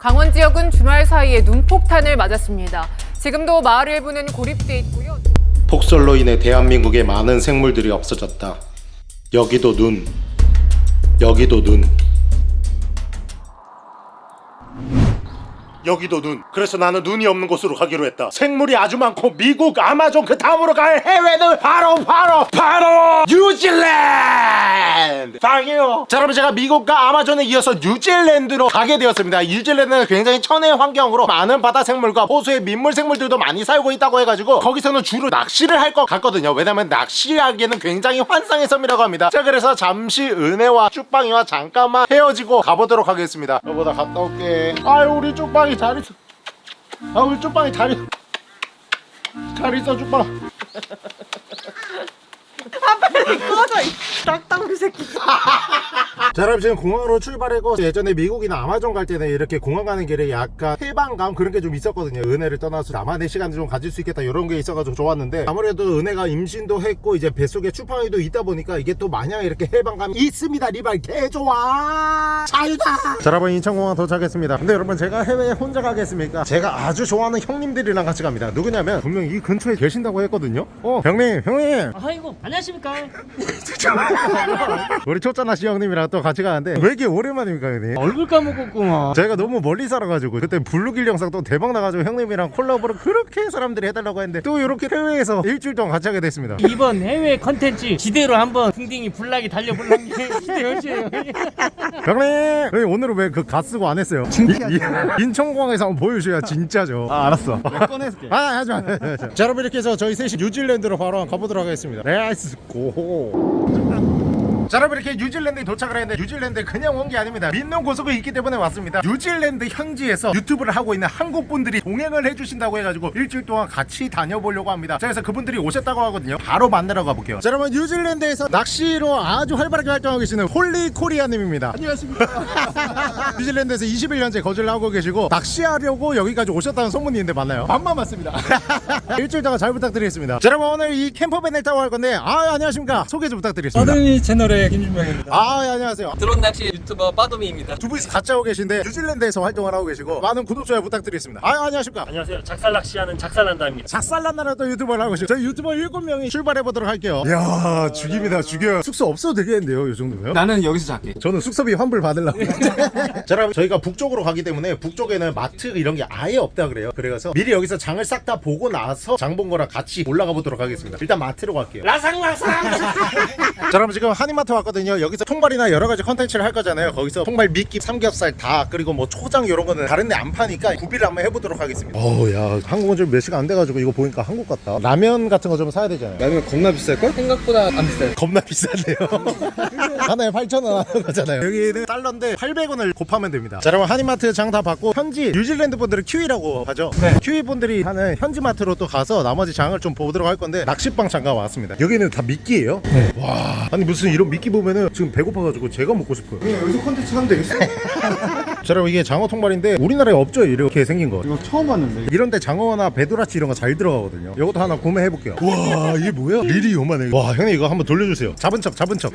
강원 지역은 주말 사이에 눈폭탄을 맞았습니다. 지금도 마을 일부는 고립돼 있고요. 폭설로 인해 대한민국의 많은 생물들이 없어졌다. 여기도 눈, 여기도 눈. 여기도 눈. 그래서 나는 눈이 없는 곳으로 가기로 했다. 생물이 아주 많고 미국, 아마존 그 다음으로 갈 해외는 바로 바로 바로 뉴질랜드. 당해요. 자, 여러분 제가 미국과 아마존에 이어서 뉴질랜드로 가게 되었습니다. 뉴질랜드는 굉장히 천혜 환경으로 많은 바다 생물과 호수의 민물 생물들도 많이 살고 있다고 해가지고 거기서는 주로 낚시를 할 것 같거든요. 왜냐면 낚시하기에는 굉장히 환상의 섬이라고 합니다. 자, 그래서 잠시 은혜와 쭈빵이와 잠깐만 헤어지고 가보도록 하겠습니다. 여보 나 갔다 올게. 아유 우리 쭈빵 이 잘 있어. 아 우리 쭈빵이 잘 있어. 잘 있어 쭈빵. 딱딱우리 새끼 자 여러분 지금 공항으로 출발했고 예전에 미국이나 아마존 갈 때는 이렇게 공항 가는 길에 약간 해방감 그런 게 좀 있었거든요. 은혜를 떠나서 나만의 시간을 좀 가질 수 있겠다 이런 게 있어가지고 좋았는데 아무래도 은혜가 임신도 했고 이제 뱃속에 추팡이도 있다 보니까 이게 또 마냥 이렇게 해방감이 있습니다. 리발 개좋아! 자유다! 자 여러분 인천공항 도착했습니다. 근데 여러분 제가 해외에 혼자 가겠습니까? 제가 아주 좋아하는 형님들이랑 같이 갑니다. 누구냐면 분명 이 근처에 계신다고 했거든요. 어 형님 형님! 아이고 안녕하십니까? 우리 초짜낚시 형님이랑 또 같이 가는데 왜 이렇게 오랜만입니까 형님? 얼굴 까먹었구만. 제가 너무 멀리 살아가지고 그때 블루길 영상 또 대박 나가지고 형님이랑 콜라보를 그렇게 사람들이 해달라고 했는데 또 이렇게 해외에서 일주일 동안 같이 하게 됐습니다. 이번 해외 컨텐츠 지대로 한번 궁딩이 불나게 달려볼란 게 기대요지예요. 형님! 형님 오늘은 왜 그 가 쓰고 안 했어요? 이- 인천공항에서 한번 보여줘야 진짜죠. 아 알았어. 꺼내줄게. 아 하지마 하지마. 자 여러분 이렇게 해서 저희 셋이 뉴질랜드로 바로 가보도록 하겠습니다. Let's go 자 여러분 이렇게 뉴질랜드에 도착을 했는데 뉴질랜드에 그냥 온 게 아닙니다. 믿는 구석이 있기 때문에 왔습니다. 뉴질랜드 현지에서 유튜브를 하고 있는 한국 분들이 동행을 해주신다고 해가지고 일주일 동안 같이 다녀보려고 합니다. 자 그래서 그분들이 오셨다고 하거든요. 바로 만나러 가볼게요. 자 여러분 뉴질랜드에서 낚시로 아주 활발하게 활동하고 계시는 홀리 코리아님입니다. 안녕하십니까. 뉴질랜드에서 21년째 거주를 하고 계시고 낚시하려고 여기까지 오셨다는 소문이 있는데 맞나요? 반만 맞습니다. 일주일 동안 잘 부탁드리겠습니다. 자, 여러분 오늘 이 camper van을 타고 갈 건데 아 안녕하십니까. 소개 좀 부탁드리겠습니다. 서든이 채널 의 김준명입니다. 아 예, 안녕하세요. 드론 낚시 유튜버 빠도미입니다. 두 분이서 같이 하고 계신데 뉴질랜드에서 활동을 하고 계시고 많은 구독 좋아요 부탁드리겠습니다. 아 안녕하십니까? 안녕하세요. 작살 낚시하는 작살난다입니다. 작살난다는 또 유튜버를 하고 계시고 저희 유튜버 7명이 출발해 보도록 할게요. 이야 죽입니다. 죽여요. 숙소 없어도 되겠는데요 이 정도면? 나는 여기서 잘게. 저는 숙소비 환불 받으려고. 자 여러분 저희가 북쪽으로 가기 때문에 북쪽에는 마트 이런 게 아예 없다 그래요. 그래서 미리 여기서 장을 싹 다 보고 나서 장 본 거랑 같이 올라가 보도록 하겠습니다. 일단 마트로 갈게요. 자 여러분 지금 한인마트 왔거든요. 여기서 통발이나 여러 가지 컨텐츠를 할 거잖아요. 거기서 통발 미끼 삼겹살 닭 그리고 뭐 초장 이런 거는 다른 데 안 파니까 구비를 한번 해보도록 하겠습니다. 어우야 한국은 좀몇 시간 안 돼가지고 이거 보니까 한국 같다. 라면 같은 거 좀 사야 되잖아요. 라면 겁나 비쌀걸? 생각보다 안 비싸요. 겁나 비싸네요. 하나에 8,000원 하는 거잖아요. 여기는 달러인데 800원을 곱하면 됩니다. 자 여러분 한인마트 장 다 봤고 현지 뉴질랜드 분들은 큐이라고 하죠. 네. 키위 분들이 하는 현지 마트로 또 가서 나머지 장을 좀 보도록 할 건데 낚시방 잠깐 왔습니다. 여기는 다 미끼예요? 네. 와 아니 무슨 이런 미끼 보면은 지금 배고파가지고 제가 먹고 싶어요. 그냥 여기서 컨텐츠 하면 되겠어? 자 여러분 이게 장어 통발인데 우리나라에 없죠? 이렇게 생긴 거. 이거 처음 봤는데. 이런데 장어나 배도라치 이런 거 잘 들어가거든요. 이것도 하나 구매해 볼게요. 와 이게 뭐야? 릴이 요만해. 와 형님 이거 한번 돌려주세요. 잡은 척 잡은 척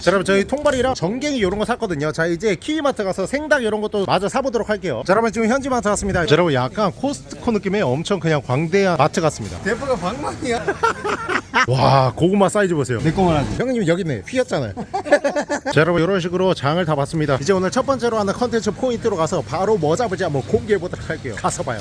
자 여러분 저희 통발이랑 전갱이 이런 거 샀거든요. 자 이제 키위마트 가서 생닭 이런 것도 마저 사보도록 할게요. 자 여러분 지금 현지마트 왔습니다. 자, 여러분 약간 코스트코 느낌의 엄청 그냥 광대한 마트 같습니다. 대포가 방망이야. 와 고구마 사이즈 보세요. 내 거만 하지. 형님 여기 있네. 휘었잖아요 자 여러분 이런 식으로 장을 다 봤습니다. 이제 오늘 첫 번째로 하는 컨텐츠 포인트로 가서 바로 뭐 잡을지 한번 공개해 보도록 할게요. 가서 봐요.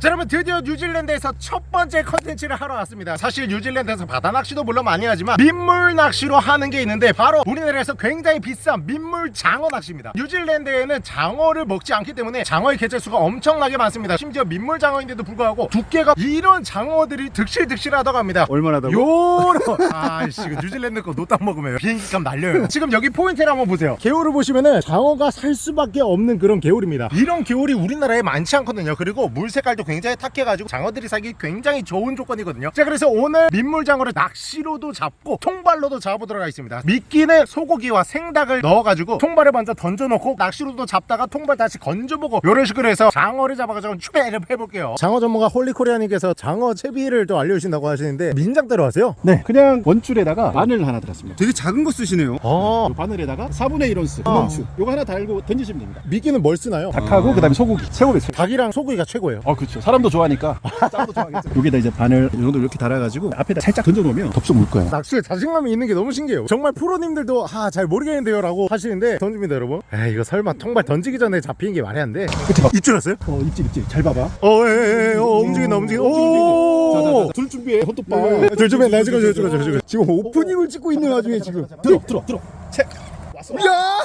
자 여러분 드디어 뉴질랜드에서 첫 번째 컨텐츠를 하러 왔습니다. 사실 뉴질랜드에서 바다 낚시도 물론 많이 하지만 민물 낚시로 하는 게 있는데 바로 우리나라에서 굉장히 비싼 민물 장어 낚시입니다. 뉴질랜드에는 장어를 먹지 않기 때문에 장어의 개체수가 엄청나게 많습니다. 심지어 민물 장어인데도 불구하고 두께가 이런 장어들이 득실득실하다고 합니다. 얼마나 더 요런 아이씨 뉴질랜드 거 노딱 먹으면 비행기값 날려요. 지금 여기 포인트를 한번 보세요. 개울을 보시면은 장어가 살 수밖에 없는 그런 개울입니다. 이런 개울이 우리나라에 많지 않거든요. 그리고 물 색깔도 굉장히 탁해가지고 장어들이 살기 굉장히 좋은 조건이거든요. 자 그래서 오늘 민물장어를 낚시로도 잡고 통발로도 잡아보도록 하겠습니다. 미끼는 소고기와 생닭을 넣어가지고 통발을 먼저 던져놓고 낚시로도 잡다가 통발 다시 건져보고 이런 식으로 해서 장어를 잡아가지고 추배를 해볼게요. 장어 전문가 홀리코리아님께서 장어 채비를 또 알려주신다고 하시는데 민장대로 하세요? 네 그냥 원줄에다가 바늘 하나 달았습니다. 되게 작은 거 쓰시네요. 아 바늘에다가 4분의 1 온스 구멍추 요거 하나 달고 던지시면 됩니다. 미끼는 뭘 쓰나요? 닭하고 그다음에 소고기 최고의 최고 닭이랑 소고기가 최고예요. 어 그렇죠. 사람도 좋아하니까. 장어도 좋아하겠죠. 여기다 이제 바늘 이 정도 이렇게 달아가지고 앞에다 살짝 던져놓으면 덥석 물 거예요. 낚시에 자신감이 있는 게 너무 신기해요. 정말 프로님들도 아 잘 모르겠는데요 라고 하시는데 던집니다 여러분. 에이 이거 설마 통발 던지기 전에 잡히는 게 말이 안돼? 그쵸 입줄 왔어요? 어 입질 입질. 잘 봐봐. 어에에에 어, 움직인다 움직인다. 오! 자자자 뜰채 준비해. 헛똑바 둘좀 해, 나 찍어줘, 찍어줘, 찍어줘. 지금 오프닝을 찍고 있는 와중에 지금. 들어 들어 들어 뜰채 야,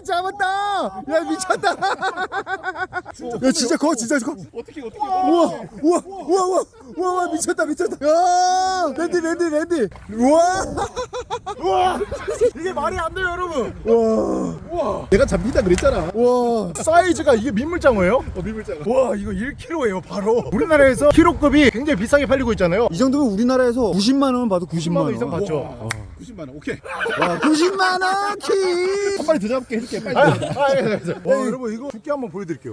잡았다. 야, 미쳤다. 야, 진짜 커, 진짜 커. 어떻게 어떻게 우와, 우와, 우와, 우와, 우와, 미쳤다, 미쳤다. 야, 랜딩, 랜딩, 랜딩. 우와, 우와. 이게 말이 안 돼요, 여러분. 우와, 우와, 내가 잡힌다 그랬잖아 우와. 사이즈가 이게 민물장어예요? 어 민물장어가 와, 이거 1kg예요, 바로. 우리나라에서 키로급이 굉장히 비싸게 팔리고 있잖아요. 이 정도면 우리나라에서 90만 원 봐도 90만 10만 원. 원 이상 받죠. 90만 원 오케이 와, 90만 원 keep. 한 마리 더 잡게 해줄게 빨리 아, 아, 예, 예. 와, 여러분 이거 두께 한번 보여드릴게요.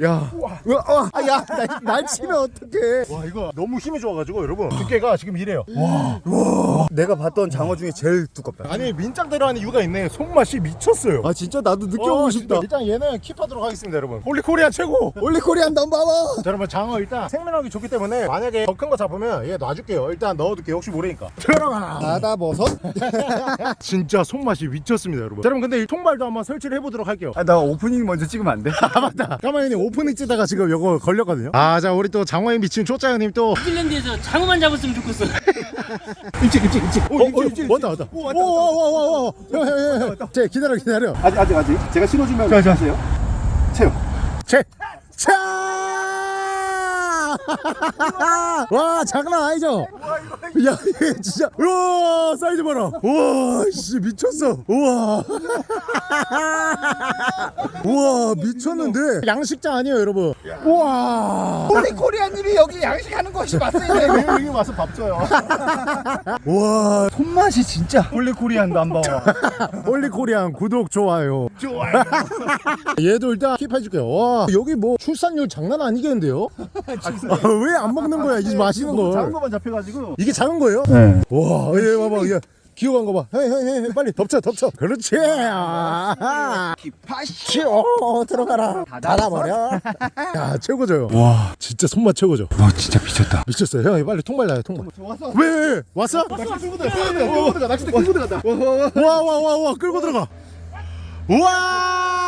야, 우와, 와, 아, 야, 날, 날 치면 어떡해? 와, 이거 너무 힘이 좋아가지고 여러분 두께가 지금 이래요. 와, 내가 봤던 장어 중에 제일 두껍다. 아니 민장대로 하는 이유가 있네. 손맛이 미쳤어요. 아 진짜 나도 느껴보고 어, 싶다. 진짜. 일단 얘는 keep하도록 하겠습니다, 여러분. 홀리코리아 최고. 홀리코리안 넘버원. 자, 여러분 장어 일단 생명력이 좋기 때문에 만약에 더 큰 거 잡으면 얘 놔줄게요. 일단 넣어둘게요. 혹시 모르니까. 들어가라. 바다 버섯? 진짜 손맛이 미쳤습니다, 여러분. 자, 여러분 근데 이 통발도 한번 설치를 해보도록 할게요. 아, 나 오프닝 먼저 찍으면 안 돼? 아 맞다. 까마귀님 오프닝 찍다가 지금 이거 걸렸거든요. 아, 자 우리 또 장어에 미친 초짜 형님 또 뉴질랜드에서 장어만 잡았으면 좋겠어. 일찍 일찍 일찍 어, 어, 왔다 왔다. 오오오오오. 형형형. 제 기다려 기다려. 아직 아직 아직 제가 신호주면 하세요 채요 제. 차. 와 장난 아니죠? 야 이게 진짜. 우와 사이즈 봐라. 우와 씨 미쳤어. 우와. 우와 미쳤는데. 양식장 아니에요 여러분? 우와. 홀리코리안님이 여기 양식하는 것이 맞어요. 여기 와서 밥 줘요. 우와. 손맛이 진짜. 홀리코리안 넘버원. 홀리코리안 구독 좋아요. 좋아요. 얘도 일단 keep해줄게요. 와 여기 뭐 출산율 장난 아니겠는데요? 왜 안 먹는 거야 이 맛있는 너무 작은 걸 것만 잡혀가지고 이게 작은 거예요? 네 와, 얘 봐봐, 얘 기어간 거 봐. 헤이, 헤이, 헤이, 빨리 덮쳐, 덮쳐. 그렇지. 아, 파시. 오, 들어가라. 닫아버려. 야, 최고죠. 와, 진짜 손맛 최고죠. 와, 진짜 미쳤다. 미쳤어요. 형, 빨리 통발 놔요, 통발. 왔어 왜, 왜, 왜? 왔어? 낚싯대 끌고 들어가 끌고 들어가 낚싯대 끌고 들어간다 와, 와, 와, 와, 끌고 들어가. 우와!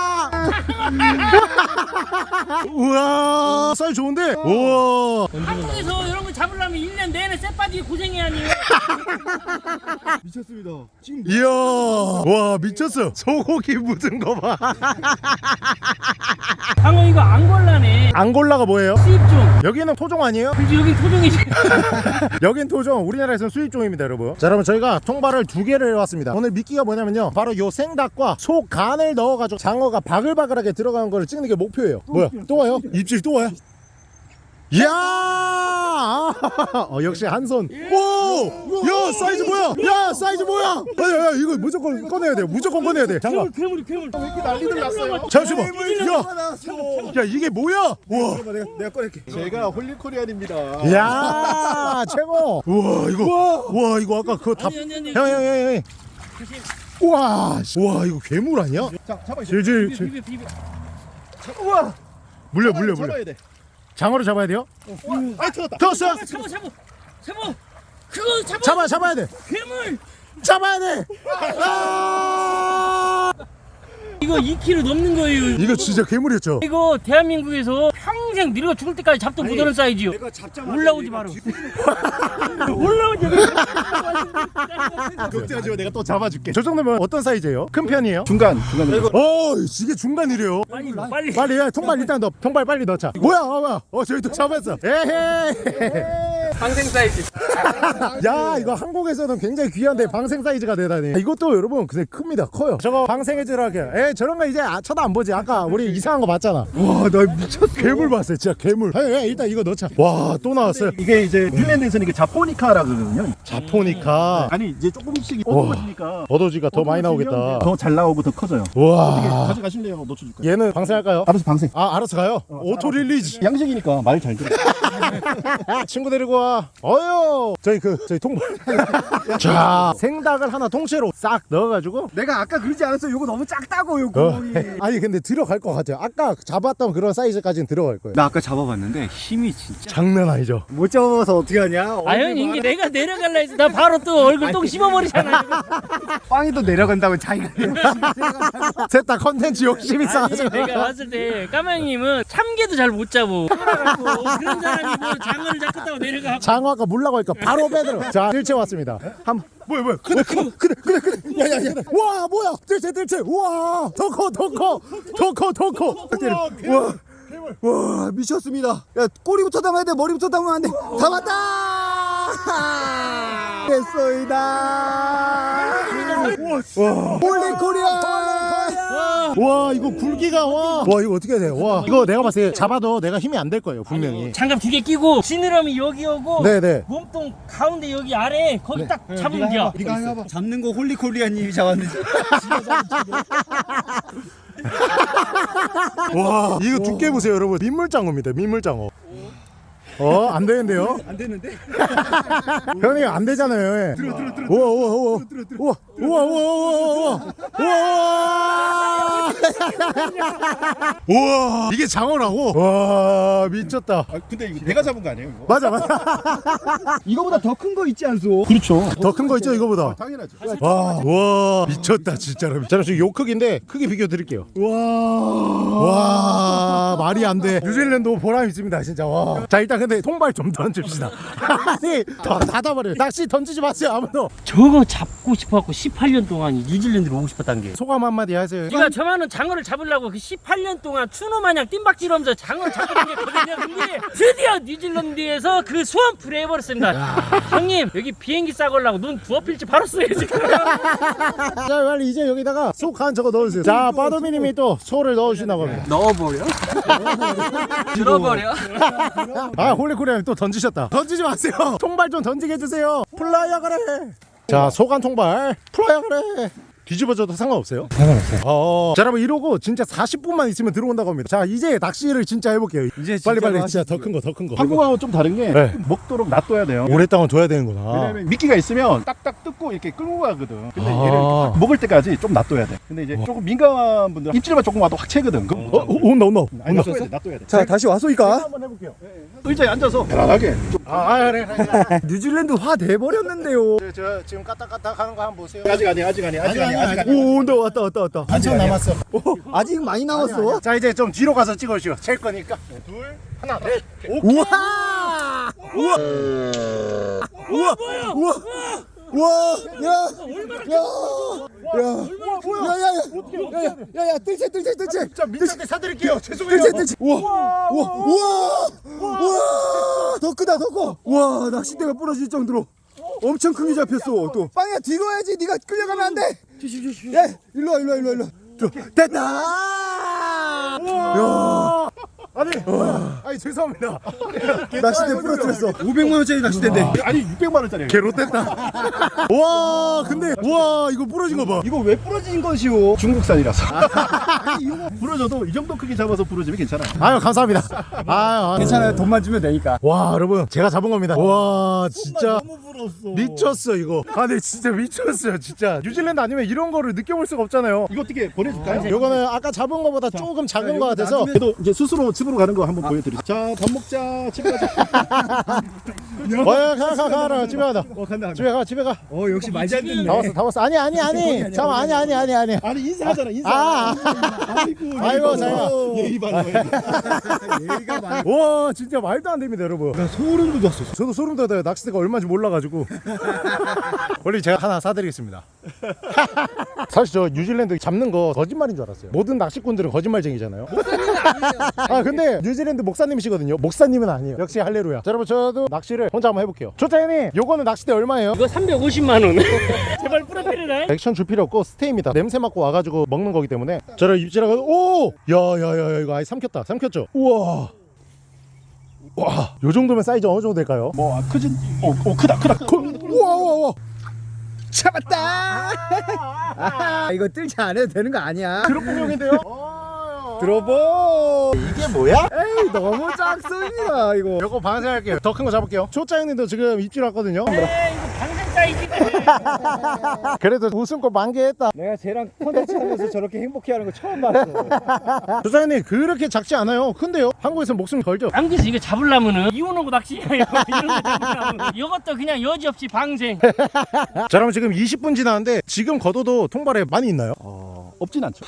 우와! 사이즈 좋은데? 우와! 한국에서 이런 거 잡으려면 1년 내내 쇠 빠지게 고생해야 하니. 미쳤습니다 지금 이야! 와, 미쳤어. 소고기 묻은 거 봐. 장어 이거 앙골라네. 앙골라가 뭐예요? 수입종. 여기는 토종 아니에요? 그지 여기 토종이지. 여긴 토종, 우리나라에서는 수입종입니다, 여러분. 자, 여러분 저희가 통발을 두 개를 해왔습니다. 오늘 미끼가 뭐냐면요, 바로 요 생닭과 소 간을 넣어가지고 장어가 바글바글하게 들어가는 걸 찍는 게 목표예요. 뭐야? 또 와요? 입질 또 와요? 이야! 어, 역시 한 손. 오! 야, 사이즈 뭐야? 야, 사이즈 뭐야? 야, 야, 야, 이거 무조건 꺼내야 돼요. 무조건 꺼내야 돼. 잠깐. 괴물 괴물. 난리들 났어요 잠시만. 야, 야, 이게 뭐야? 와. 내가, 내가 꺼낼게 제가 홀리코리안입니다 이야, 최고. 우와, 이거. 우와, 이거 아까 그거 다. 아니 아니 아니. 형, 형, 형, 형. 우와, 씨. 우와, 이거 괴물 아니야? 자 잡아 이제 질질. 비벼 비벼 비벼. 우와 물려, 물려, 물려. 잡아야 돼 장어를 잡아야 돼요? 아 들었다 들었어? 잡아 잡아 잡아. 그거 잡아. 잡아, 잡아야 돼. 괴물. 잡아야 돼. 아! 이거 2kg 넘는 거예요. 이거 진짜 괴물이었죠? 이거 대한민국에서 평생 늙어 죽을 때까지 잡도 못하는 사이즈요. 내가 잡자마자 올라오지 마라. 올라오지 마. 걱정하지 마 내가 또 잡아줄게 저 정도면 어떤 사이즈예요? 큰 편이에요? 중간 중간 어, 이게 중간이래요. 빨리 빨리. 빨리 야, 통발 일단 넣어. 통발 빨리 넣자. 뭐야, 어, 뭐야? 어, 저희 또 잡았어. 에헤이. 방생 사이즈. 야 이거 한국에서는 굉장히 귀한데 방생 사이즈가 되다니 이것도 여러분 근데 큽니다. 커요. 저거 방생해주라게 에 저런 거 이제 아, 쳐다 안 보지. 아까 우리 이상한 거 봤잖아. 와나 미쳤어. 괴물 봤어요 진짜 괴물. 에, 에, 일단 이거 넣자. 와 또 나왔어요. 이게 이제 핀란드에서는 이게 japonica라 그러거든요. japonica. 아니 이제 조금씩 어두워지니까 어도지가 더 많이 나오겠다. 더 잘 나오고 더 커져요. 와. 가져가실래요? 놓쳐줄까요? 얘는 방생할까요? 알아서 방생. 아 알아서 가요? auto release. 양식이니까 말 잘 들어. 친구 데리고 와 어여 저희 그 저희 통발. 자. 생닭을 하나 통째로 싹 넣어가지고. 내가 아까 그러지 않았어? 이거 너무 작다고 요 어. 구멍이. 아니 근데 들어갈 것 같아요. 아까 잡았던 그런 사이즈까지는 들어갈 거예요. 나 아까 잡아봤는데 힘이 진짜. 장난 아니죠. 못 잡아서 어떻게 하냐? 아연 이게 내가 내려갈라 해서 나 바로 또 얼굴 똥 씹어버리잖아. 빵이도 내려간다고 자기가 셋다 컨텐츠 욕심 있어가지고 내가 봤을 때 까망님은 참개도 잘 못 잡고 그런 사람이 뭐 장어를 잡겠다고 내려가. 장어가 물라고 하니까 바로 빼들어 자 뜰채 왔습니다. 한번. 뭐야 뭐야? 크네 크네 크네 크네 크네 야야야. 와 뭐야? 뜰채 뜰채. 우와. 더커 더커 더커 더커. 와, 와. 미쳤습니다. 야 꼬리부터 담아야 돼. 머리부터 담으면 안돼. 담았다! 됐소이다. 홀리 코리아 와, 와 이거 굵기가 와. 와 이거 어떻게 해야 돼요? 와 이거 내가 봤을 때 잡아도 내가 힘이 안 될 거예요 분명히. 아니, 장갑 두 개 끼고 지느러미 여기 오고 네네. 몸통 가운데 여기 아래 거기 네. 딱 네, 잡으면 돼요. 네가 해봐. 잡는 거 홀리콜리아님이 잡았는데. 와 이거 두께 보세요 여러분 민물장어입니다 민물장어. 어, 안 되는데요? 안 되는데? 현이 안 되잖아요. 들어 들어 들어. 우와 우와 우와. 우와 우와 우와 우와 우와. 우와. 우와 이게 장어라고? 와 미쳤다. 아, 근데 이거 내가 잡은 거 아니에요 이거? 맞아 맞아. 이거보다 더 큰 거 있지 않소 그렇죠 더 큰 거 있죠 이거보다. 당연하죠 와, 와 미쳤다 진짜로. 자, 지금 요 크기인데 크기 비교 드릴게요. 와, 와 말이 안 돼. 뉴질랜드 보람 있습니다 진짜. 와. 자 일단 근데 통발 좀 던집시다. 아니 더 닫아버려. 낚시 던지지 마세요 아무도. 저거 잡고 싶어갖고 18년 동안 이 뉴질랜드로 오고 싶었단 게. 소감 한마디 하세요. 네가 저만은 장어를 잡으려고 그 18년 동안 추노 마냥 뜀박질하면서 장어를 잡고 다녔거든요. 근데 드디어 뉴질랜드에서 그 수완풀이 해버렸습니다. 형님 여기 비행기 싸걸라고 눈 부어필지 바로 써요 지금. 자 빨리 이제 여기다가 속한 저거 넣어주세요. 자 빠도미님이 또 소를 넣어주신다고 합니다. 넣어버려? 들어버려? 아 홀리코리아님 또 던지셨다. 던지지 마세요. 통발 좀 던지게 해주세요. 플라이어 그래. 자 소간 통발 플라이어 그래. 뒤집어져도 상관없어요? 상관없어요. 어, 자, 여러분 이러고 진짜 40분만 있으면 들어온다고 합니다. 자, 이제 낚시를 진짜 해볼게요. 이제 빨리 빨리 진짜 더 큰 거, 더 큰 거. 한국하고 좀 다른 게 네. 먹도록 놔둬야 돼요 오랫동안 둬야 되는구나. 왜냐면 미끼가 있으면 딱딱 뜯고 이렇게 끌고 가거든 근데 아. 얘를 먹을 때까지 좀 놔둬야 돼 근데 이제 조금 민감한 분들 입질만 조금 와도 확 채거든 그럼 어, 어, 온다, 온다. 아니, 온다. 놔둬야 돼 자 다시 와소이까 한번 해볼게요. 의자에 앉아서 편안하게 좀 아, 아 그래, 그래. 그래. 뉴질랜드 화 돼버렸는데요 저, 저 지금 까딱까딱 하는 거 한번 보세요. 아직 아니 아직 아니 아직 아니 아직 오 온다 왔다 왔다 왔다. 한참 남았어. 아직 많이 남았어? 자, 이제 좀 뒤로 가서 찍어주시오. 챌 거니까. 둘, 하나, 넷. 우와! 우와! 우와! 우와! 우와 야야야야야야야야야 뜰채 뜰채 뜰채 자, 민트한테 사드릴게요. 죄송해요. 뜰채 뜰채 우와! 우와. 우와! 우와! 더 크다 더커! 우와 낚싯대가 부러질 정도로 엄청 크게 잡혔어 또. 빵야 뒤로 와야지. 네가 끌려가면 안돼. 야 일로 와 일로 와 일로 와 일로 와. 됐다. 야. 아니, 아니 죄송합니다. 낚싯대 부러뜨렸어. 500만 원짜리 낚싯대인데. 아니 600만 원짜리 개 롯됐다. 와, 근데 와 이거 부러진 거 봐. 이거 왜 부러진 것이오? 중국산이라서. 이거 부러져도 이 정도 크게 잡아서 부러지면 괜찮아. 아유 감사합니다. 아유, 괜찮아요. 돈만 주면 되니까. 와 여러분 제가 잡은 겁니다. 와 진짜 부러웠어 미쳤어 이거. 아 근데 진짜 미쳤어요 진짜. 뉴질랜드 아니면 이런 거를 느껴볼 수가 없잖아요. 이거 어떻게 보내줄까요? 요거는 아까 잡은 거보다 조금 작은 거 같아서 그래도 이제 스스로 집으로 가는 거 한번 보여드리죠 자 밥 먹자 집에 가자 어 가 가 가라 집에 가다. 어 간다 간다 집에 가 집에 가. 어 역시 말잘 듣네 다 왔어 다 왔어. 아니 아니 아니. 잠깐 아니 아니 아니 아니. 아니 인사하잖아 인사 아, 아이고 아이고, 잘 예의 거야 얘가 많이 와 진짜 말도 안 됩니다 여러분. 소름 돋았어 저도 소름 돋아요. 낚싯대가 얼마인지 몰라가지고. 원래 제가 하나 사드리겠습니다. 사실 저 뉴질랜드 잡는 거 거짓말인 줄 알았어요. 모든 낚시꾼들은 거짓말쟁이잖아요. 아 근데 뉴질랜드 목사님이시거든요. 목사님은 아니에요. 역시 할레루야. 자, 여러분 저도 낚시를 혼자 한번 해볼게요. 조태님, 요거는 낚싯대 얼마예요? 이거 350만 원. 제발 뿌려드려라. 액션 줄 필요 없고 stay입니다. 냄새 맡고 와가지고 먹는 거기 때문에 저를 입질하고 오, 야야야야 이거 아예 삼켰다. 삼켰죠. 우와. 와, 요 정도면 사이즈 어느 정도 될까요? 뭐 아, 크진 어, 어 크다 크다 크 우와 우와 우와. 잡았다 아, 이거 뜰채 안 해도 되는 거 아니야 그런 공룡인데요? 어, 들어보. 이게 뭐야? 에이 너무 작습니다 이거. 요거 방생할게요. 더 큰 거 잡을게요. 초짜 형님도 지금 입질 왔거든요. 에이 이거 방생 사이즈네 그래도 웃음꽃 만개했다. 내가 쟤랑 컨텐츠 하면서 저렇게 행복해하는 거 처음 봤어. 초짜 형님 그렇게 작지 않아요. 큰데요. 한국에서 목숨 걸죠. 한국에서 이거 잡으려면은 이혼하고 낚시해요 이런 거 잡으려면 이것도 그냥 여지없이 방생 자 그럼 지금 20분 지났는데 지금 걷어도 통발에 많이 있나요? 어, 없진 않죠.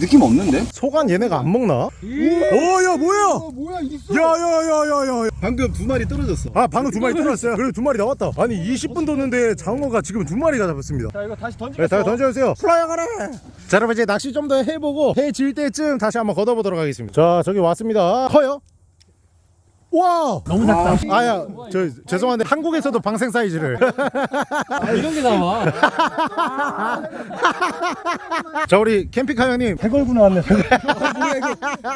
느낌 없는데? 소간 얘네가 안 먹나? 어야 뭐야? 뭐야 있어. 야야야야야. 방금 두 마리 떨어졌어. 아 방금 두 마리 들어왔어요. 그리고 두 마리 나왔다. 아니 20분 뒀는데 장어가 지금 두 마리가 잡았습니다. 자 이거 다시 네, 던지겠어. 다 던져주세요. 플라이 가라. 자, 여러분 이제 낚시 좀 더 해보고 해 질 때쯤 다시 한번 걷어보도록 하겠습니다. 자, 저기 왔습니다. 커요? 와! 너무 작다 아야, 저 죄송한데 한국에서도 방생 사이즈를. 아, 이런 게 나와 자, 우리 캠핑카 형님 배 걸고 나왔네.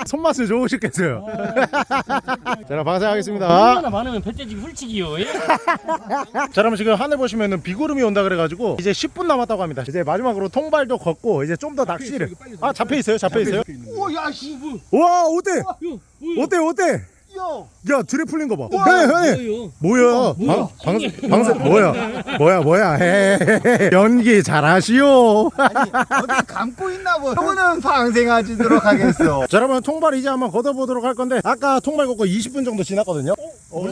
손맛을 좋으셨겠어요. 자, 그럼 방생하겠습니다. 얼마나 많으면 배째지기 훌치기요 예? 자, 그럼 지금 하늘 보시면은 비구름이 온다 그래가지고 이제 10분 남았다고 합니다. 이제 마지막으로 통발도 걷고 이제 좀 더 낚시를. 아, 잡혀 있어요? 잡혀 있어요? 오야 씨. 와, 어때? 어때? 어때? 야, 드레 풀린 거 봐. 형님, 형님. 뭐야? 방, 방송, 방송, 뭐야? 뭐야, 뭐야? 헤헤헤. 연기 잘하시오. 어디 감고 있나 보. 저거는 방생하지도록 하겠어. 자, 여러분, 통발 이제 한번 걷어보도록 할 건데, 아까 통발 걷고 20분 정도 지났거든요? 어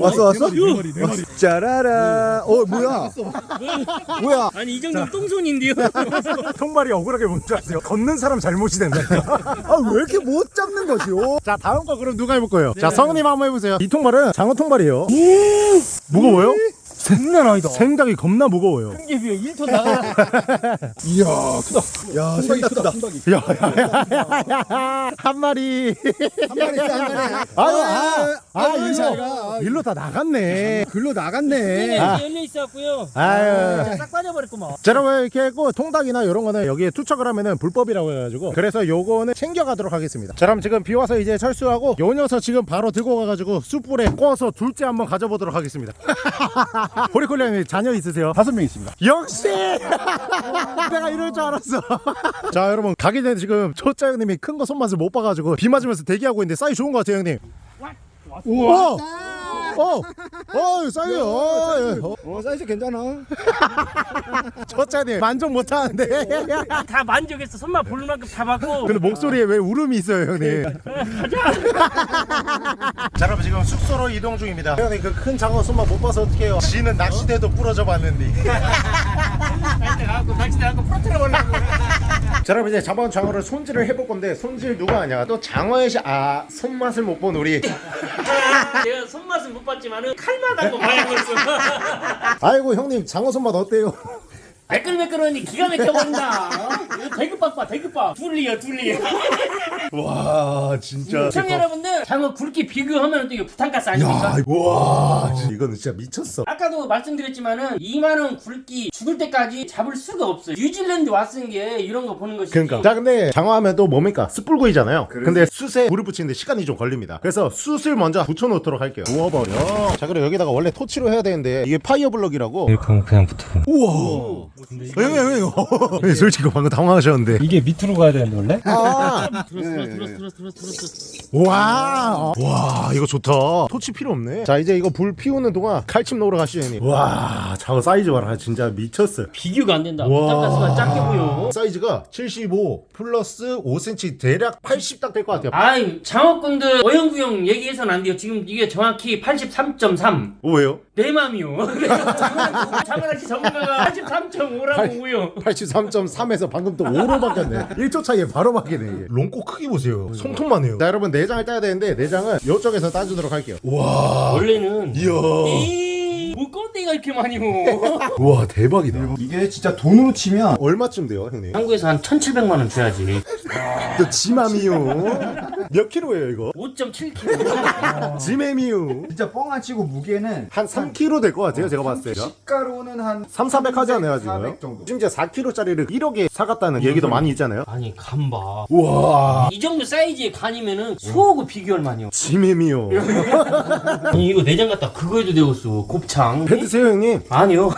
왔어 왔어? 짜라라. 어 뭐야? 뭐야? 아니 이 정도면 똥손인데요 통발이 억울하게 뭔지 아세요? 걷는 사람 잘못이 된다니까. 아왜 이렇게 못 잡는 거지요? 자, 다음 거 그럼 누가 해볼 거예요? 자, 성우님 한번 해보세요. 이 통발은 장어 통발이에요. 무거워요? 장난 아니다 생닭이 겁나 무거워요. 이게 비해 1톤 나가 이야 크다. 야 생각 크다. 야야야야야 한 마리 한 마리 한 마리. 아유 아, 아 아유, 잘 일로 가. 일로 다 나갔네 글로 나갔네. 아. 열려 있어갖고요 아유 싹 빠져버렸구만 자 여러분 이렇게 했고 통닭이나 이런 거는 여기에 투척을 하면은 불법이라고 해가지고 그래서 요거는 챙겨가도록 하겠습니다 자 그럼 지금 비 와서 이제 철수하고 요 녀석 지금 바로 들고 가가지고 숯불에 구워서 둘째 한번 가져보도록 하겠습니다 보리콜리님 자녀 있으세요? 다섯 명 있습니다. 역시! 내가 이럴 줄 알았어. 자 여러분 가기 전에 지금 초짜 형님이 큰 거 손맛을 못 봐가지고 비 맞으면서 대기하고 있는데 사이 좋은 것 같아요 형님. 우와 어, 어, 사이요. 어, 어 사이즈 괜찮아. 초짜님 만족 못 하는데. 다 만족했어 손만 볼 만큼 다 받고 근데 목소리에 왜 울음이 있어요, 형님? 자, 여러분 지금 숙소로 이동 중입니다. 형님 그 큰 장어 손만 못 봐서 어떡해요? 지는 낚시대도 부러져 봤는데. 갖고 낚시대 갖고 풀어트려 버리고 자, 여러분 이제 잡아온 장어를 손질을 해볼 건데 손질 누가 하냐? 또 장어의 시, 아 손맛을 못 본 우리. 제가 손맛은 못 봤지만은 칼맛한 거 봐야겠어 아이고 형님 장어 손맛 어때요? 매끌매끌하니 기가 막혀버린다 이거 대급밥 봐 대급밥 둘리요 둘리 와 진짜. 시청자 여러분들 장어 굵기 비교하면 또 이거 부탄가스 아닙니까? 야, 와, 이거는 진짜 미쳤어. 아까도 말씀드렸지만은 2만원 굵기 죽을 때까지 잡을 수가 없어요 뉴질랜드 왔은 게 이런 거 보는 것이지 그러니까. 자, 근데 장어하면 또 뭡니까? 숯불구이잖아요. 근데 숯에 불을 붙이는데 시간이 좀 걸립니다. 그래서 숯을 먼저 붙여놓도록 할게요. 구워버려. 자, 그리고 여기다가 원래 토치로 해야 되는데 이게 fire block이라고. 이렇게 그냥 붙어. 우와. 어, 형님, 형님. 형님, 솔직히 방금 당황하셨는데. 이게 밑으로 가야 되는데 원래? 아, 들었어 들었어 들었어 와. 와, 이거 좋다. 토치 필요 없네. 자, 이제 이거 불 피우는 동안 칼침 넣으러 가시죠, 형님. 와, 장어 사이즈 봐라. 진짜 미쳤어요. 비교가 안 된다 와. 작게 보여 사이즈가 75 플러스 5cm 대략 80 딱 될 것 같아요. 아이 장어꾼들 어영부영 얘기해서는 안 돼요 지금 이게 정확히 83.3 오, 왜요? 내 맘이요 장어낚시 전문가가 83.5라고 오요 83.3에서 방금 또 5로 바뀌었네. 1초 차이에 바로 바뀌네 롱코 크기 보세요. 손톱만 해요. 자 여러분 내장을 따야 되는데 내장은 이쪽에서 따주도록 할게요. 와. 원래는 이야 꼰대가 이렇게 많이 오. 우와 대박이다. 이게 진짜 돈으로 치면 얼마쯤 돼요 형님? 한국에서 한 1,700만 원 줘야지. 또 지맘이요. 몇 킬로예요 이거? 5.7kg 지매미요. 진짜 뻥안 치고 무게는 한 3kg 될것 같아요 제가 봤을 때 시가로는 한 3, 400 하지 않아요 지금? 400 정도. 심지어 4kg짜리를 1억에 사갔다는 얘기도 많이 있잖아요. 아니 간봐. 우와. 이 정도 사이즈의 간이면은 소하고 비교할 지매미요. 아니 이거 내장 갖다 그거 해도 되겠어. 곱창 배 드세요 형님 아니요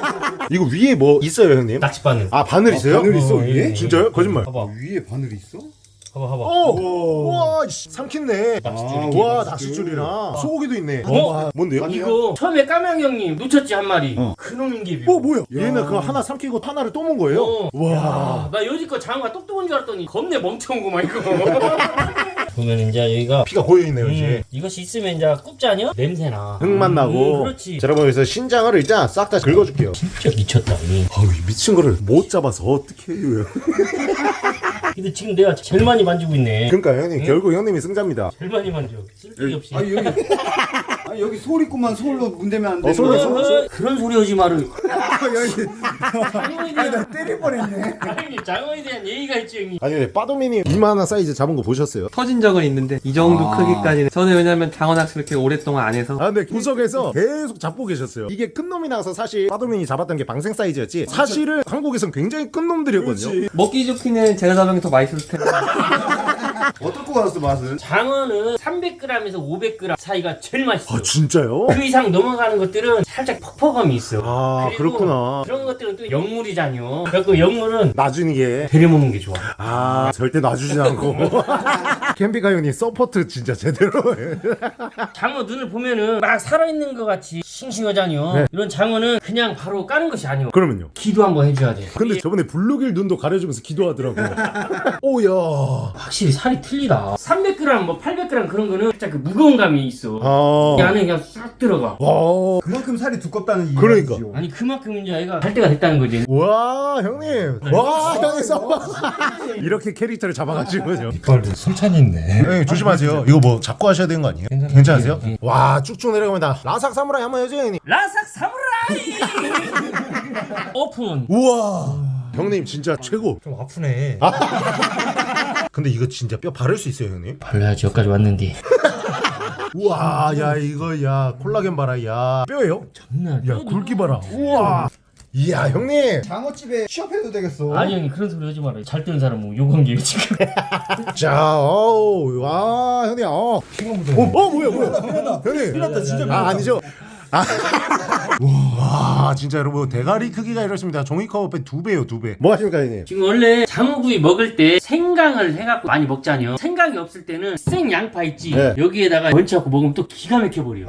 이거 위에 뭐 있어요 형님? 낚싯바늘. 아 바늘 있어요? 바늘 있어, 어, 위에? 진짜요? 거짓말 봐봐, 위에 바늘이 있어? 봐봐, 봐봐. 오! 우와 씨, 삼켰네 낚싯줄이. 와 낚싯줄이랑 소고기도 있네 어? 와, 뭔데요? 이거 처음에 까망 형님 놓쳤지 한 마리. 어. 그놈인 게 어 뭐야? 얘는 그거 하나 삼키고 하나를 또 먹은 거예요? 어. 와 야, 나 여지껏 장어가 똑똑한 줄 알았더니 겁내 멍청구만 이거. 보면 이제 여기가 피가 고여있네요 음, 이제 이것이 있으면 이제 굽자냐? 냄새나. 흙만 나고 음, 그렇지. 자, 여러분 여기서 신장을 일단 싹 다 긁어줄게요 진짜 미쳤다. 이. 이 미친 거를 못 잡아서 어떻게 해요 근데 지금 내가 제일 많이 만지고 있네. 그러니까 형님 결국 형님이 승자입니다 제일 많이 만져. 쓸데기 없이. 아니 여기 아니 여기 소리구만 솔로 문대면 안 돼. 어, 솔로, 어, 솔로. 어, 그런 소리 하지 마를. 장어에 대한 때릴 뻔했네. 아니 장어에 대한 예의가 있지 형님. 아니 근데 빠도미님 이만한 사이즈 잡은 거 보셨어요? 터진 적은 있는데 이 정도 아. 크기까지는 저는 왜냐면 장어 낚시를 이렇게 오랫동안 안 해서 아 근데 구석에서 계속 잡고 계셨어요 이게 큰 놈이 나와서 사실 빠도민이 잡았던 게 방생 사이즈였지 사실은 한국에선 굉장히 큰 놈들이었거든요 먹기 좋기는 제가 잡은 게더 맛있을 텐데 어떻게 알았어 맛은? 장어는 300g에서 500g 사이가 제일 맛있어. 아 진짜요? 그 이상 넘어가는 것들은 살짝 퍽퍽함이 있어. 아 그렇구나 그런 것들은 또 영물이잖요. 그래서 영물은 놔주는 게 데려 먹는 게 좋아. 아, 절대 놔주지 않고. 캠핑카 형님 서포트 진짜 제대로 해. 장어 눈을 보면은 막 살아있는 것 같이 싱싱하잖요. 네. 이런 장어는 그냥 바로 까는 것이 아니오. 그러면요. 기도 한번 해줘야 돼. 근데 저번에 블루길 눈도 가려주면서 기도하더라고요. 오야. 확실히 살이 틀리다. 300g, 뭐 800g 그런 거는 살짝 그 무거운 감이 있어. 이 아. 안에 그냥 싹 들어가. 와. 그만큼 살이 두껍다는 이 그러니까. 아니 그만큼 이제 애가 할 때가 됐다는 거지. 와, 형님. 와, 형님 서버. 이렇게 캐릭터를 잡아가지고요. 술찬이 있네. 네, 조심하세요. 이거 뭐 잡고 하셔야 되는 거 아니에요? 괜찮으세요? 와, 쭉쭉 내려가면 라삭 사무라이 한번 해줘요, 형님. 라삭 사무라이! 오픈. 우와. 형님 진짜 최고. 좀 아프네. 근데 이거 진짜 뼈 바를 수 있어요, 형님? 발라야지 여기까지 왔는데. 우와, 야 이거 야 콜라겐 봐라, 야 뼈예요? 장난 야 굵기 봐라. 우와. 이야 형님. 장어집에 취업해도 되겠어. 아니 형님 그런 소리 하지 말아요. 잘 뜨는 사람 뭐 욕한 게 지금. 자, 어우, 와 형님, 어. 어, 어 뭐야 뭐야. 형님. 큰일났다 진짜. 아 아니죠. 아. 와 진짜 여러분 대가리 크기가 이렇습니다. 종이컵 두 배요 두 배. 뭐 하십니까 형님? 지금 원래 장어구이 먹을 때 생강을 해갖고 많이 먹잖아요. 생강이 없을 때는 생 양파 있지. 네. 여기에다가 얹혀갖고 먹으면 또 기가 막혀버려.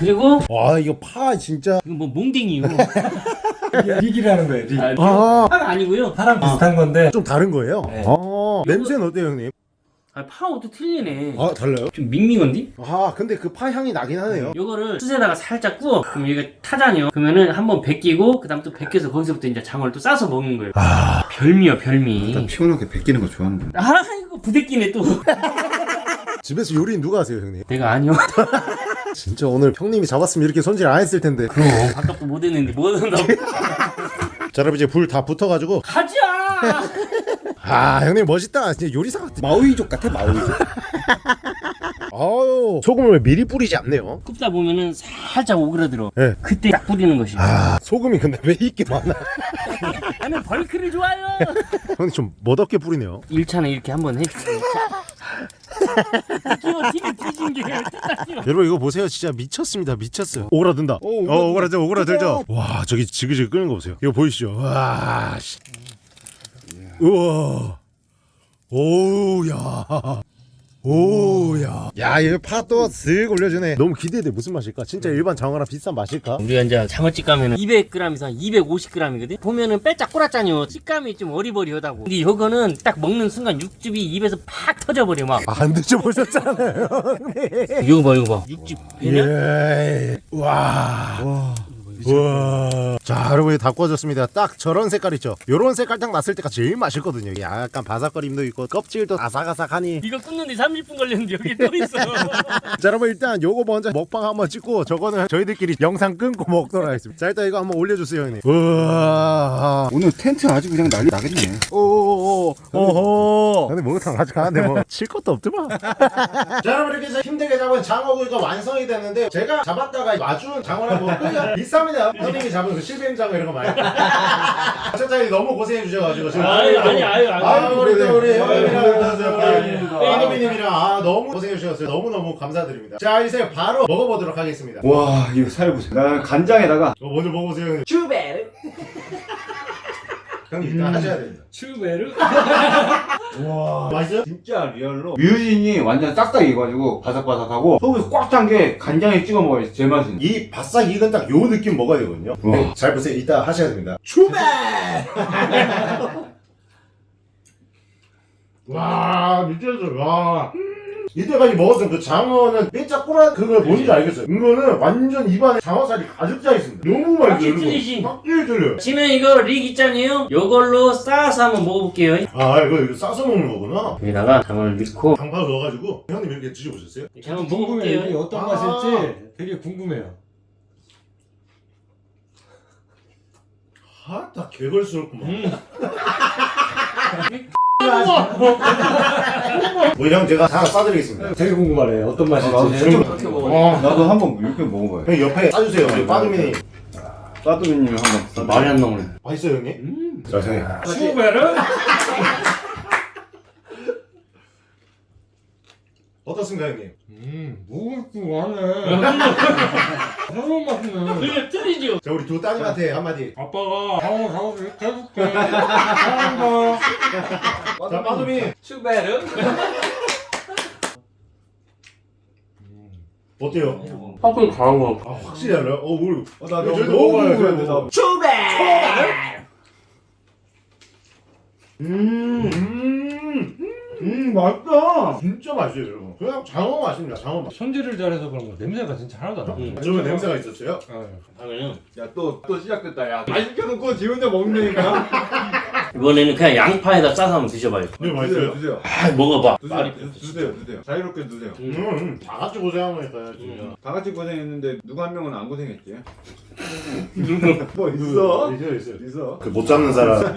그리고 와 이거 파 진짜. 이거 뭐 몽댕이요. 릭이라는 거예요. 릭. 아. 파가 아니고요. 사람 비슷한 건데 좀 다른 거예요? 네. 어, 냄새는 어때요, 형님? 아, 파하고 또 틀리네. 아, 달라요? 좀 밍밍한디? 아, 근데 그 파 향이 나긴 하네요. 요거를 숯에다가 살짝 구워. 그럼 얘가 타잖아요. 그러면은 한번 벗기고 그 다음 또 벗겨서 거기서부터 이제 장어를 또 싸서 먹는 거예요. 별미야 별미. 베끼는 거 좋아하는 거. 아 이거 부대끼네 또. 집에서 요리 누가 하세요, 형님? 내가 아니요. 진짜 오늘 형님이 잡았으면 이렇게 손질 안 했을 텐데. 그럼 아깝도 못 했는데 뭐 한다고. 자, 여러분 이제 불 다 붙어가지고. 가자. 아, 형님 멋있다. 진짜 요리사 같아. 마오이족 같아 마오이족. 아유, 소금을 미리 뿌리지 않네요. 굽다 보면은 살짝 오그라들어. 네. 그때 딱 뿌리는 것이. 아, 소금이 근데 왜 이렇게 많아? 나는 벌크를 좋아요. 형님 좀 멋없게 뿌리네요. 1차는 이렇게 한번 해주세요. 여러분 이거 보세요. 진짜 미쳤습니다. 미쳤어요. 오그라든다. 어, 오그라져, 오그라들죠. 와, 저기 지그지그 끄는 거 보세요. 이거 보이시죠? 와, 씨. 우와. 오우야. 오우야. 야, 이거 파도 쓱 올려주네. 너무 기대돼. 무슨 맛일까? 진짜 일반 장어랑 비슷한 맛일까? 우리가 이제 장어집 가면은 200g에서 250g이거든. 보면은 빼짝 꼬랐잖요. 식감이 좀 어리버리하다고. 근데 이거는 딱 먹는 순간 육즙이 입에서 팍 터져버려 막. 안 드셔보셨잖아요. 이거 봐 이거 봐. 육즙 배냐? 예. 와. 와. 자, 여러분 다 구워졌습니다. 딱 저런 색깔 있죠. 요런 색깔 딱 났을 때가 제일 맛있거든요. 약간 바삭거림도 있고 껍질도 아삭아삭하니. 이거 굽는데 30분 걸렸는데 여기 또 있어. 자, 여러분 일단 요거 먼저 먹방 한번 찍고 저거는 저희들끼리 영상 끊고 먹도록 하겠습니다. 자, 일단 이거 한번 올려주세요, 형님. 우와. 오늘 텐트 아주 그냥 난리 나겠네. 오오오. 오호. 근데 목욕탕 아직 가는데 뭐 칠 것도 없더만. 자, 여러분 이렇게 해서 힘들게 잡은 장어구이가 완성이 됐는데 제가 잡았다가 놔준 장어랑 뭐 끄기가 비쌉니다. 형님이 잡은 그 실뱀 장어 이런 거 말고. 어쨌든 너무 고생해 주셔가지고 지금 아유, 아니, 아유, 아유. 아 우리 또 우리 형님이랑 우리 아 너무 고생해 주셨어요. 너무 너무 감사드립니다. 자 이제 바로 먹어보도록 하겠습니다. 와 이거 살 보세요. 나 간장에다가 어, 먼저 먹어보세요. 형님. 주베르. 형님 이따 하셔야 됩니다. 슈베르? 와 맛있어요? 진짜 리얼로 뮤진이 완전 싹싹 익어가지고 바삭바삭하고 속에서 꽉 찬 게 간장에 찍어 먹어야 제일 맛있는 이 바싹 익은 딱 요 느낌 먹어야 되거든요. 와. 네, 잘 보세요. 이따 하셔야 됩니다. 추베! 와 미쳤어. 와. 이때까지 먹었던 그 장어는 삐짝 꼬란 그걸 뭔지 알겠어요. 이거는 완전 입안에 장어살이 가득 차 있습니다. 너무 맛있어요. 확실히 여러분. 틀리지. 확실히 틀려요. 지금 이거 릭 있잖아요. 요걸로 싸서 한번 먹어볼게요. 아 이거 이거 싸서 먹는 거구나. 여기다가 장어를 넣고 장파 넣어가지고 형님 이렇게 드셔보셨어요? 한번 궁금해. 이게 먹어볼게요. 어떤 아. 맛일지 되게 궁금해요. 아딱 개걸스럽구만. 음. 뭐 형 제가 하나 싸드리겠습니다. 되게 궁금하네. 어떤 맛일지. 나도 그렇게 먹어. 어. 나도 한번 이렇게 먹어봐요 형 옆에 싸주세요. 우리 빠두미니 싸두미님 한번 말이 안 나오네. 맛있어요 형님? 자 형님. 슈베르? 어떻습니까 형님? 음, 먹을 줄 아네. 새로운 맛이네. 그게 틀리죠. 자 우리 두 따님한테 한마디. 아빠가 장어 장어 이렇게 해줄게. 사랑한다. 자 빠두미 슈베르? 어때요? 확실히 강한 거. 아 확실히 알아요? 어 우리 어, 나 저희도 너무 궁금해, 저희도. 나. 음, 음, 음 맛있다 진짜 맛있어요 여러분. 그냥 장어 맛입니다. 장어 맛. 손질을 잘해서 그런 거 냄새가 진짜 하나도 안 나. 음. 저번에 냄새가 있었어요? 그러면 야또 또 시작됐다 야 많이 시켜놓고 지 혼자 먹는다니까 이번에는 그냥 양파에다 싸서 한번 드셔봐요. 네 맛있어요. 드세요 아, 먹어봐. 드세요 드세요 드세요 자유롭게 드세요 음, 음, 다 같이 고생하니까요 진짜. 음. 다 같이 고생했는데 누구 한 명은 안 고생했지 뭐 있어? 있어요 있어요. 있어 그 못 잡는 사람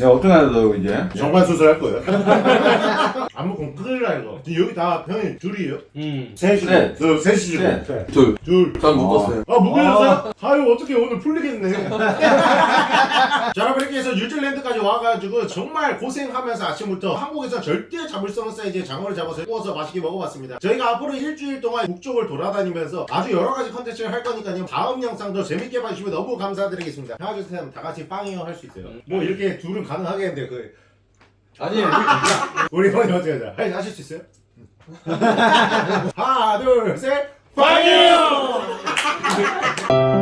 야 어떻게 하냐 너 이제 정관 수술할 거예요. 안 먹으면 큰일 나 이거. 여기 다 형이 둘이에요? 음. 셋이고. 네. 저 셋이시고. 네. 둘. 둘. 전 묶었어요. 아 묶으셨어요? 아유 어떻게 오늘 풀리겠네 자 여러분 이렇게 해서 뉴질랜드까지 와가지고 정말 고생하면서 아침부터 한국에서 절대 잡을 수 없는 사이즈의 장어를 잡아서 구워서 맛있게 먹어봤습니다 저희가 앞으로 일주일 동안 북쪽을 돌아다니면서 아주 여러가지 컨텐츠를 할 거니까요 다음 영상도 재밌게 봐주시면 너무 감사드리겠습니다 하나 둘셋 다같이 빵이요 할 수 있어요 뭐 이렇게 둘은 가능하겠는데 그 아니, 우리 형이 어떻게 하자 할- 하실 수 있어요? 하나 둘셋. 빵이요